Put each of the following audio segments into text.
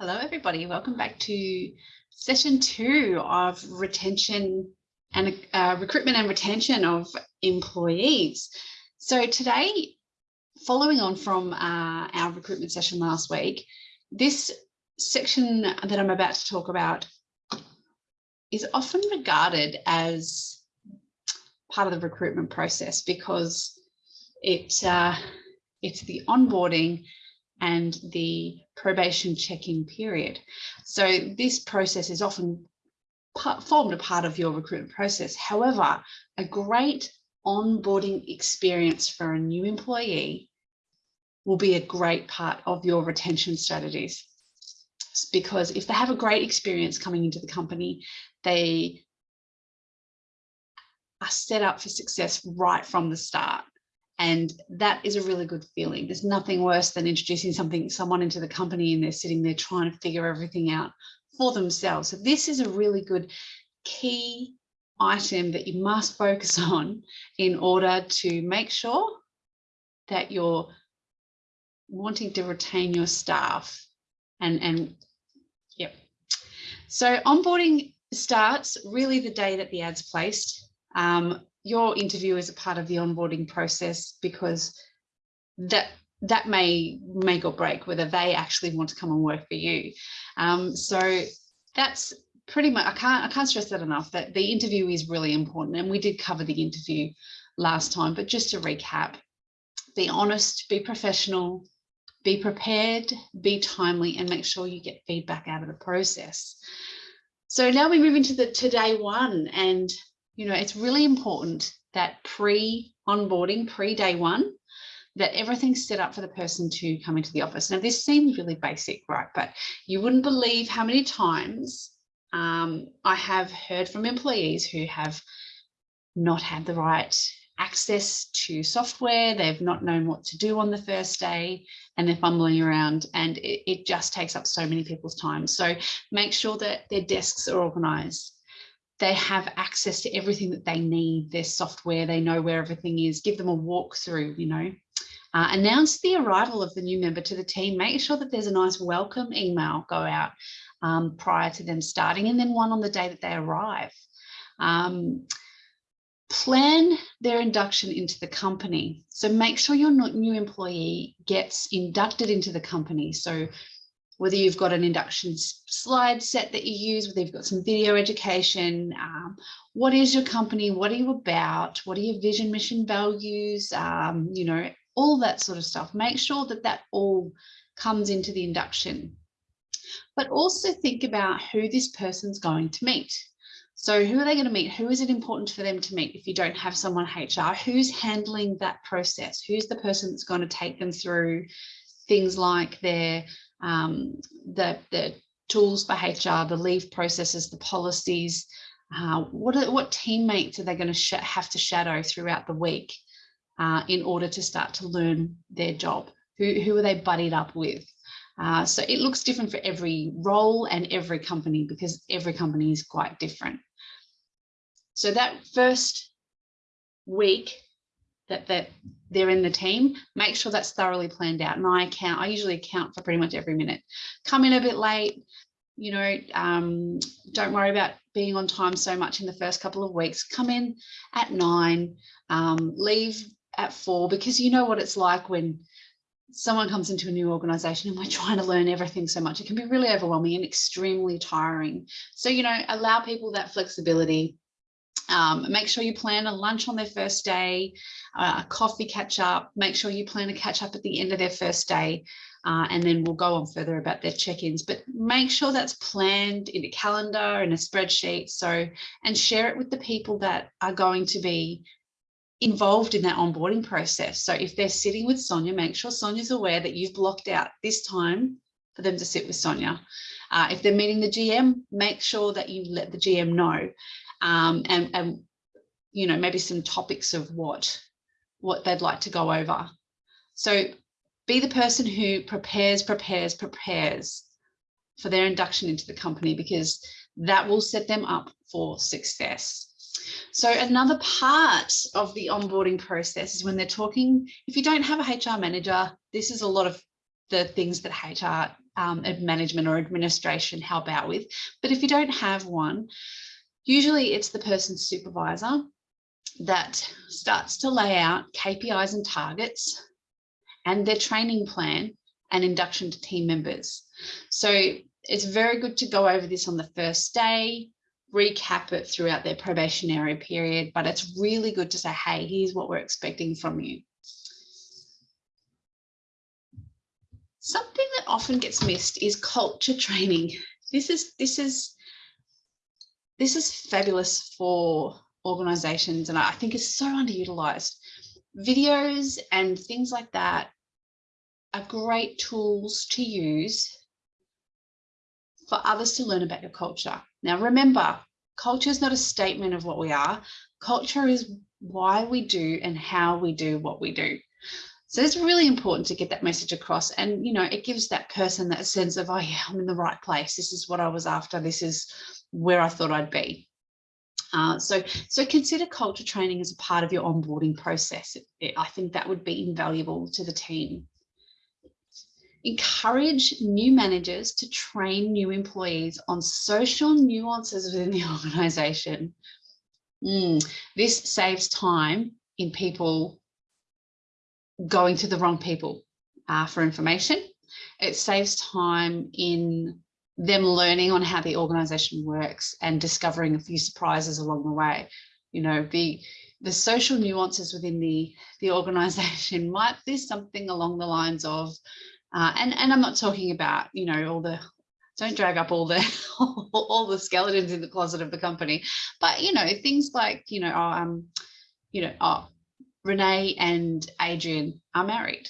Hello, everybody. Welcome back to session two of retention and uh, recruitment and retention of employees. So today, following on from uh, our recruitment session last week, this section that I'm about to talk about is often regarded as part of the recruitment process because it uh, it's the onboarding and the probation check-in period. So this process is often formed a part of your recruitment process. However, a great onboarding experience for a new employee will be a great part of your retention strategies. Because if they have a great experience coming into the company, they are set up for success right from the start. And that is a really good feeling. There's nothing worse than introducing something, someone into the company and they're sitting there trying to figure everything out for themselves. So this is a really good key item that you must focus on in order to make sure that you're wanting to retain your staff and and yep so onboarding starts really the day that the ad's placed um, your interview is a part of the onboarding process because that that may make or break whether they actually want to come and work for you. Um, so that's pretty much, I can't, I can't stress that enough that the interview is really important. And we did cover the interview last time, but just to recap, be honest, be professional, be prepared, be timely, and make sure you get feedback out of the process. So now we move into the today one and you know, it's really important that pre-onboarding, pre-day one, that everything's set up for the person to come into the office. Now, this seems really basic, right? But you wouldn't believe how many times um, I have heard from employees who have not had the right access to software, they've not known what to do on the first day, and they're fumbling around, and it, it just takes up so many people's time. So make sure that their desks are organized, they have access to everything that they need, their software, they know where everything is, give them a walkthrough, you know. Uh, announce the arrival of the new member to the team, make sure that there's a nice welcome email go out um, prior to them starting and then one on the day that they arrive. Um, plan their induction into the company. So make sure your new employee gets inducted into the company. So whether you've got an induction slide set that you use, whether you've got some video education, um, what is your company, what are you about, what are your vision, mission, values, um, you know, all that sort of stuff. Make sure that that all comes into the induction. But also think about who this person's going to meet. So who are they going to meet? Who is it important for them to meet if you don't have someone HR? Who's handling that process? Who's the person that's going to take them through things like their um, the, the tools for HR, the leave processes, the policies, uh, what, are, what teammates are they going to have to shadow throughout the week uh, in order to start to learn their job? Who, who are they buddied up with? Uh, so it looks different for every role and every company because every company is quite different. So that first week that that they're in the team, make sure that's thoroughly planned out. And I count, I usually account for pretty much every minute. Come in a bit late, you know, um, don't worry about being on time so much in the first couple of weeks. Come in at nine, um, leave at four, because you know what it's like when someone comes into a new organization and we're trying to learn everything so much. It can be really overwhelming and extremely tiring. So, you know, allow people that flexibility um, make sure you plan a lunch on their first day, uh, a coffee catch up, make sure you plan a catch up at the end of their first day, uh, and then we'll go on further about their check-ins, but make sure that's planned in a calendar and a spreadsheet. So, and share it with the people that are going to be involved in that onboarding process. So if they're sitting with Sonia, make sure Sonia's aware that you've blocked out this time for them to sit with Sonia. Uh, if they're meeting the GM, make sure that you let the GM know um, and, and, you know, maybe some topics of what, what they'd like to go over. So be the person who prepares, prepares, prepares for their induction into the company because that will set them up for success. So another part of the onboarding process is when they're talking, if you don't have a HR manager, this is a lot of the things that HR um, management or administration help out with. But if you don't have one, usually it's the person's supervisor that starts to lay out KPIs and targets and their training plan and induction to team members. So it's very good to go over this on the first day, recap it throughout their probationary period, but it's really good to say, hey, here's what we're expecting from you. Something that often gets missed is culture training. This is this is this is fabulous for organizations and I think is so underutilized. Videos and things like that are great tools to use for others to learn about your culture. Now, remember, culture is not a statement of what we are. Culture is why we do and how we do what we do. So it's really important to get that message across. And, you know, it gives that person that sense of, oh, yeah, I'm in the right place. This is what I was after. This is where I thought I'd be. Uh, so, so consider culture training as a part of your onboarding process. It, it, I think that would be invaluable to the team. Encourage new managers to train new employees on social nuances within the organisation. Mm, this saves time in people going to the wrong people uh, for information. It saves time in them learning on how the organisation works and discovering a few surprises along the way. You know, the the social nuances within the the organisation might be something along the lines of uh, and, and I'm not talking about, you know, all the, don't drag up all the, all the skeletons in the closet of the company, but, you know, things like, you know, oh, um, you know, oh, Renee and Adrian are married,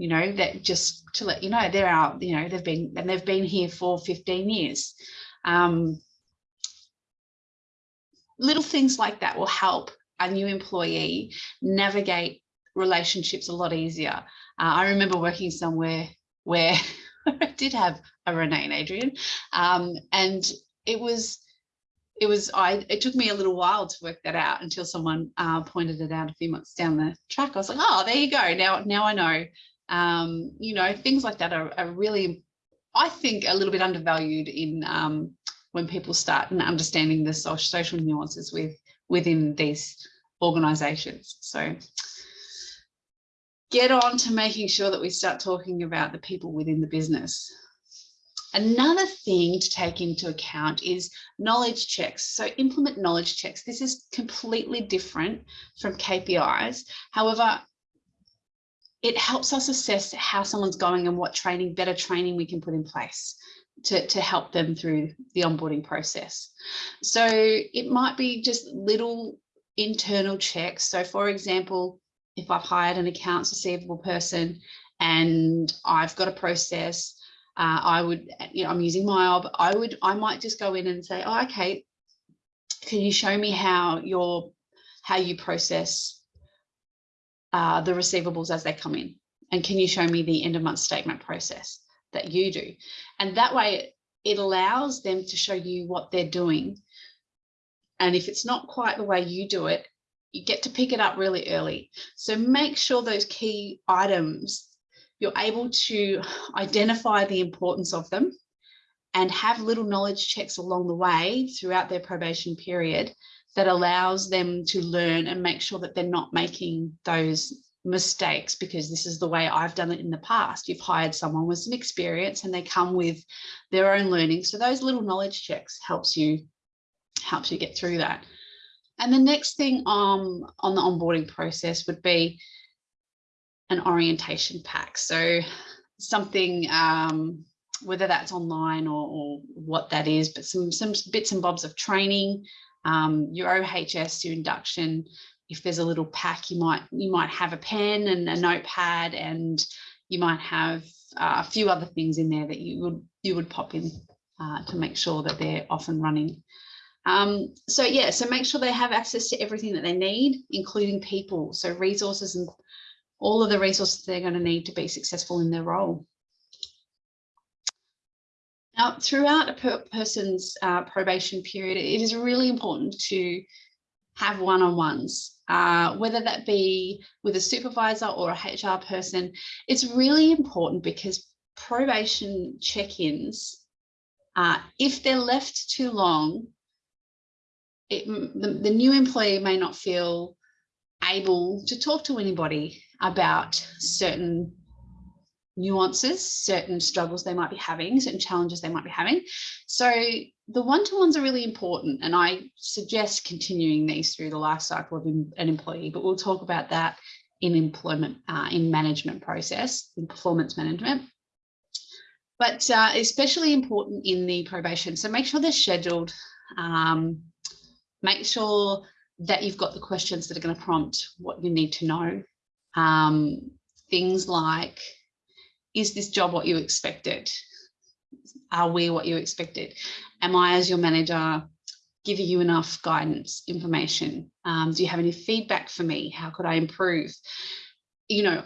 you know, that just to let you know, they're out, you know, they've been, and they've been here for 15 years. Um, little things like that will help a new employee navigate relationships a lot easier. Uh, I remember working somewhere where I did have a Renee and Adrian. Um, and it was, it was, I, it took me a little while to work that out until someone uh, pointed it out a few months down the track. I was like, oh, there you go. Now, now I know, um, you know, things like that are, are, really, I think a little bit undervalued in um, when people start understanding the social nuances with within these organizations. So get on to making sure that we start talking about the people within the business. Another thing to take into account is knowledge checks. So implement knowledge checks. This is completely different from KPIs. However, it helps us assess how someone's going and what training, better training we can put in place to, to help them through the onboarding process. So it might be just little internal checks. So for example, if I've hired an accounts receivable person and I've got a process, uh, I would, you know, I'm using MYOB, I would, I might just go in and say, oh, okay, can you show me how your, how you process uh, the receivables as they come in? And can you show me the end of month statement process that you do? And that way it allows them to show you what they're doing. And if it's not quite the way you do it, you get to pick it up really early. So make sure those key items, you're able to identify the importance of them and have little knowledge checks along the way throughout their probation period that allows them to learn and make sure that they're not making those mistakes because this is the way I've done it in the past. You've hired someone with some experience and they come with their own learning. So those little knowledge checks helps you helps you get through that. And the next thing um, on the onboarding process would be an orientation pack. So something, um, whether that's online or, or, what that is, but some, some bits and bobs of training, um, your OHS, your induction, if there's a little pack, you might you might have a pen and a notepad and you might have uh, a few other things in there that you would you would pop in uh, to make sure that they're off and running. Um, so yeah, so make sure they have access to everything that they need, including people. So resources and all of the resources they're going to need to be successful in their role. Now, throughout a per person's uh, probation period, it is really important to have one-on-ones, uh, whether that be with a supervisor or a HR person. It's really important because probation check-ins, uh, if they're left too long, it, the, the new employee may not feel able to talk to anybody about certain nuances, certain struggles they might be having, certain challenges they might be having. So the one-to-ones are really important and I suggest continuing these through the life cycle of an employee, but we'll talk about that in employment, uh, in management process, in performance management. But uh, especially important in the probation. So make sure they're scheduled. Um, make sure that you've got the questions that are going to prompt what you need to know. Um, things like, is this job what you expected? Are we what you expected? Am I, as your manager, giving you enough guidance, information? Um, do you have any feedback for me? How could I improve? You know,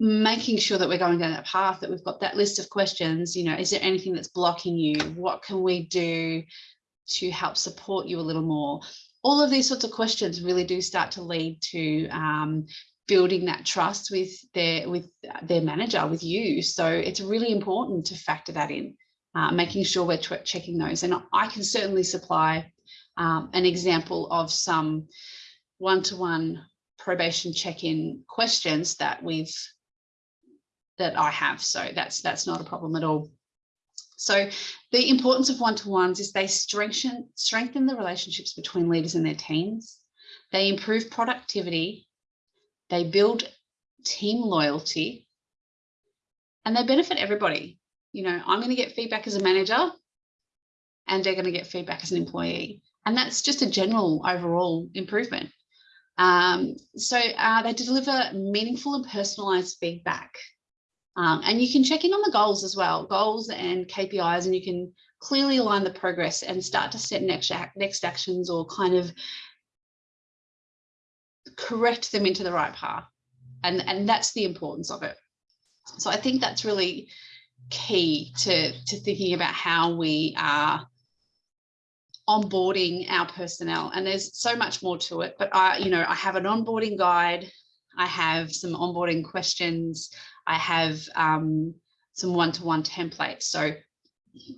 making sure that we're going down that path, that we've got that list of questions, you know, is there anything that's blocking you? What can we do to help support you a little more? All of these sorts of questions really do start to lead to um, building that trust with their with their manager with you. So it's really important to factor that in uh, making sure we're checking those. And i can certainly supply um, an example of some one-to-one -one probation check-in questions that we've that i have. So that's that's not a problem at all. So the importance of one-to-ones is they strengthen strengthen the relationships between leaders and their teams. They improve productivity they build team loyalty and they benefit everybody. You know, I'm going to get feedback as a manager and they're going to get feedback as an employee. And that's just a general overall improvement. Um, so uh, they deliver meaningful and personalized feedback. Um, and you can check in on the goals as well, goals and KPIs, and you can clearly align the progress and start to set next, next actions or kind of correct them into the right path. And, and that's the importance of it. So I think that's really key to, to thinking about how we are onboarding our personnel. And there's so much more to it, but I, you know, I have an onboarding guide. I have some onboarding questions. I have um, some one-to-one -one templates. So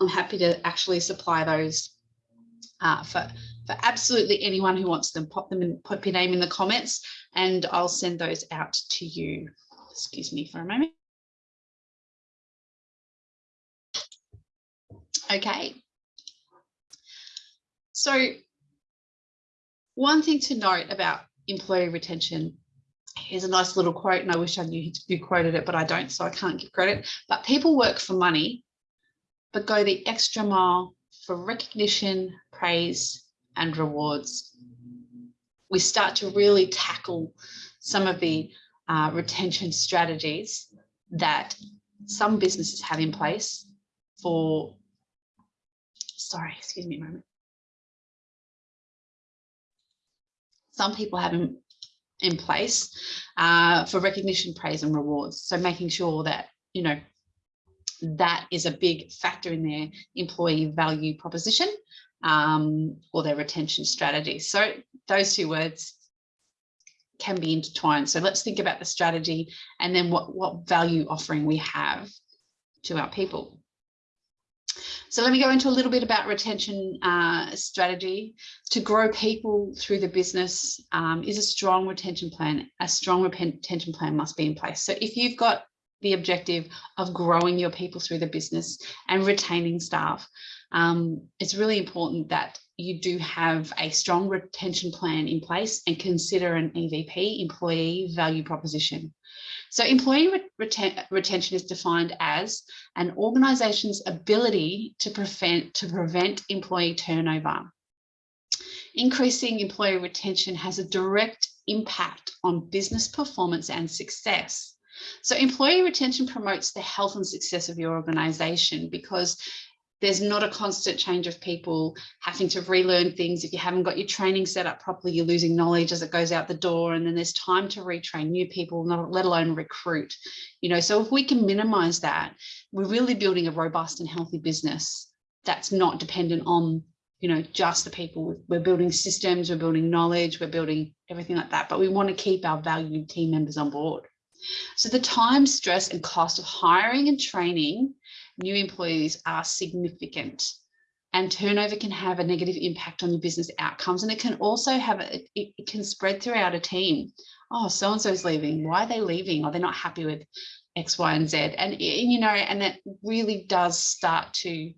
I'm happy to actually supply those uh, for for absolutely anyone who wants them, pop them and put your name in the comments and I'll send those out to you. Excuse me for a moment. Okay. So one thing to note about employee retention here's a nice little quote and I wish I knew who quoted it, but I don't, so I can't give credit. But people work for money, but go the extra mile for recognition, praise, and rewards. We start to really tackle some of the uh, retention strategies that some businesses have in place for, sorry, excuse me a moment. Some people have in, in place uh, for recognition, praise and rewards. So making sure that, you know, that is a big factor in their employee value proposition um, or their retention strategy. So those two words can be intertwined. So let's think about the strategy and then what, what value offering we have to our people. So let me go into a little bit about retention uh, strategy. To grow people through the business um, is a strong retention plan. A strong retention plan must be in place. So if you've got the objective of growing your people through the business and retaining staff, um, it's really important that you do have a strong retention plan in place and consider an EVP, employee value proposition. So employee reten retention is defined as an organisation's ability to prevent, to prevent employee turnover. Increasing employee retention has a direct impact on business performance and success. So employee retention promotes the health and success of your organisation because there's not a constant change of people having to relearn things. If you haven't got your training set up properly, you're losing knowledge as it goes out the door. And then there's time to retrain new people, not let alone recruit. You know, so if we can minimize that, we're really building a robust and healthy business that's not dependent on, you know, just the people. We're building systems, we're building knowledge, we're building everything like that. But we want to keep our valued team members on board. So the time, stress and cost of hiring and training new employees are significant and turnover can have a negative impact on your business outcomes. And it can also have, it, it can spread throughout a team. Oh, so-and-so is leaving. Why are they leaving? Are they not happy with X, Y, and Z? And, you know, and that really does start to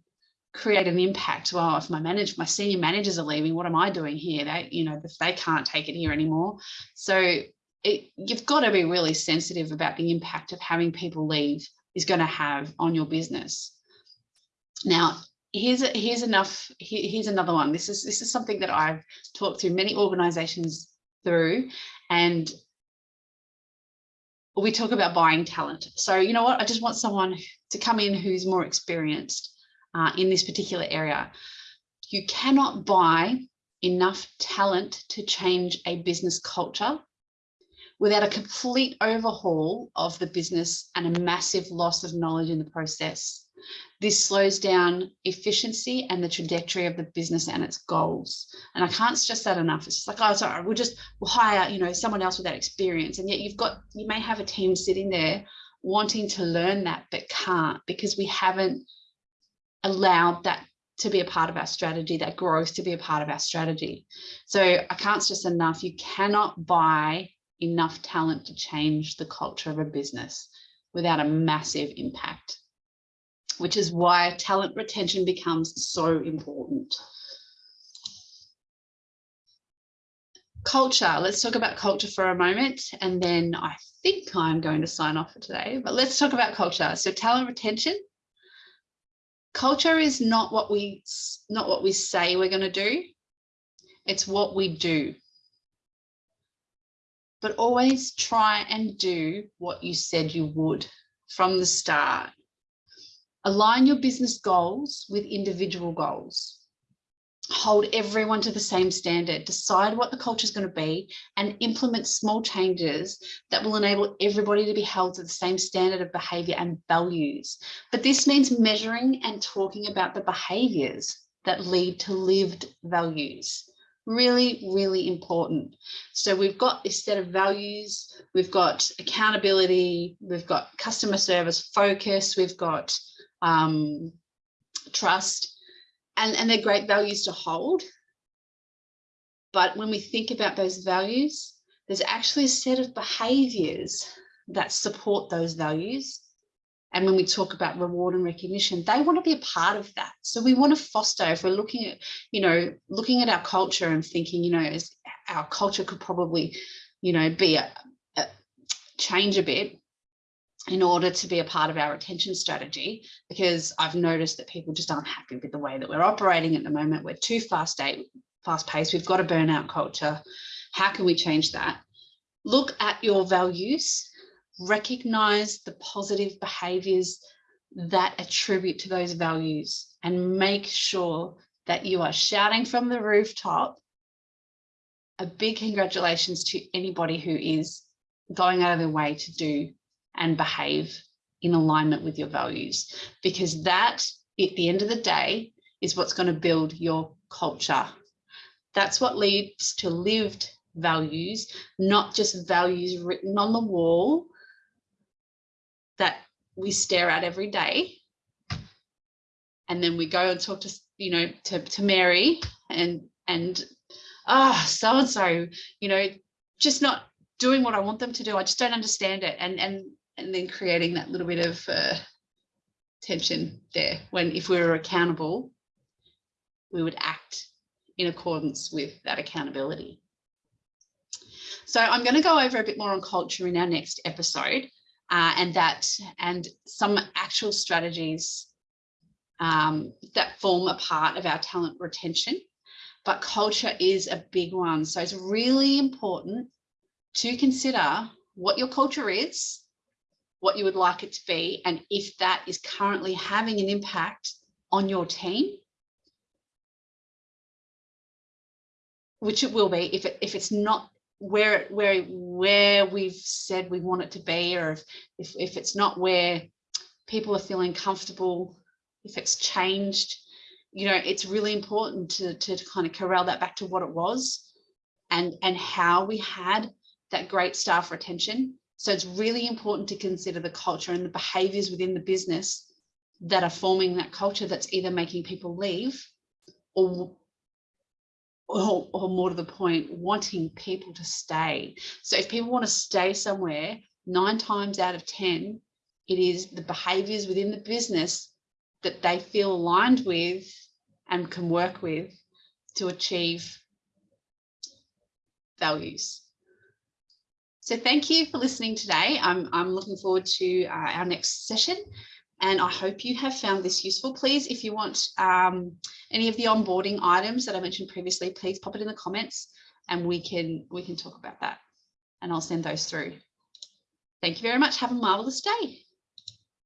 create an impact. Well, if my manager, my senior managers are leaving, what am I doing here? They, you know, they can't take it here anymore. So it, you've got to be really sensitive about the impact of having people leave is going to have on your business. Now, here's here's enough. Here, here's another one. This is this is something that I've talked to many organisations through, and we talk about buying talent. So you know what? I just want someone to come in who's more experienced uh, in this particular area. You cannot buy enough talent to change a business culture without a complete overhaul of the business and a massive loss of knowledge in the process. This slows down efficiency and the trajectory of the business and its goals. And I can't stress that enough. It's just like, oh, sorry, we'll just we'll hire, you know, someone else with that experience. And yet you've got, you may have a team sitting there wanting to learn that, but can't because we haven't allowed that to be a part of our strategy, that growth to be a part of our strategy. So I can't stress enough, you cannot buy enough talent to change the culture of a business without a massive impact, which is why talent retention becomes so important. Culture, let's talk about culture for a moment, and then I think I'm going to sign off for today, but let's talk about culture. So talent retention, culture is not what we not what we say we're going to do it's what we do but always try and do what you said you would from the start. Align your business goals with individual goals. Hold everyone to the same standard, decide what the culture is going to be and implement small changes that will enable everybody to be held to the same standard of behavior and values. But this means measuring and talking about the behaviors that lead to lived values really, really important. So we've got this set of values, we've got accountability, we've got customer service focus, we've got um, trust, and, and they're great values to hold. But when we think about those values, there's actually a set of behaviors that support those values and when we talk about reward and recognition they want to be a part of that. So we want to foster if we're looking at you know looking at our culture and thinking you know our culture could probably you know be a, a change a bit in order to be a part of our retention strategy because I've noticed that people just aren't happy with the way that we're operating at the moment. We're too fast fast paced. We've got a burnout culture. How can we change that? Look at your values recognize the positive behaviors that attribute to those values and make sure that you are shouting from the rooftop a big congratulations to anybody who is going out of their way to do and behave in alignment with your values because that at the end of the day is what's going to build your culture. That's what leads to lived values not just values written on the wall that we stare at every day. And then we go and talk to, you know, to, to Mary and, and, ah, oh, so-and-so, you know, just not doing what I want them to do. I just don't understand it. And, and, and then creating that little bit of uh, tension there when if we were accountable, we would act in accordance with that accountability. So I'm going to go over a bit more on culture in our next episode uh, and that and some actual strategies um, that form a part of our talent retention. But culture is a big one. So it's really important to consider what your culture is, what you would like it to be, and if that is currently having an impact on your team, which it will be if, it, if it's not where where where we've said we want it to be or if, if, if it's not where people are feeling comfortable if it's changed you know it's really important to, to kind of corral that back to what it was and and how we had that great staff retention. So it's really important to consider the culture and the behaviors within the business that are forming that culture that's either making people leave or or, or, more to the point, wanting people to stay. So if people want to stay somewhere, nine times out of 10, it is the behaviors within the business that they feel aligned with and can work with to achieve values. So thank you for listening today. I'm, I'm looking forward to uh, our next session and I hope you have found this useful. Please, if you want um, any of the onboarding items that I mentioned previously, please pop it in the comments and we can we can talk about that and I'll send those through. Thank you very much. Have a marvelous day.